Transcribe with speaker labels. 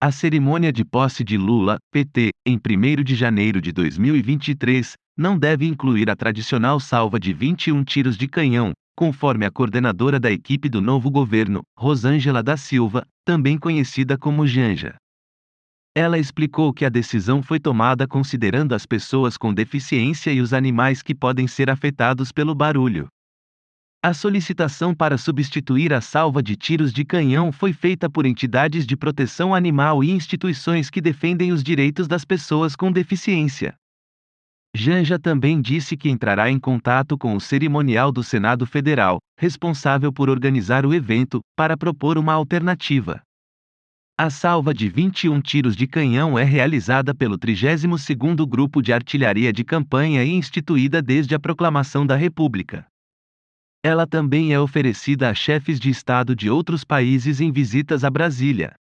Speaker 1: A cerimônia de posse de Lula, PT, em 1 de janeiro de 2023, não deve incluir a tradicional salva de 21 tiros de canhão, conforme a coordenadora da equipe do novo governo, Rosângela da Silva, também conhecida como Janja. Ela explicou que a decisão foi tomada considerando as pessoas com deficiência e os animais que podem ser afetados pelo barulho. A solicitação para substituir a salva de tiros de canhão foi feita por entidades de proteção animal e instituições que defendem os direitos das pessoas com deficiência. Janja também disse que entrará em contato com o cerimonial do Senado Federal, responsável por organizar o evento, para propor uma alternativa. A salva de 21 tiros de canhão é realizada pelo 32º Grupo de Artilharia de Campanha e instituída desde a proclamação da República. Ela também é oferecida a chefes de Estado de outros países em visitas a Brasília.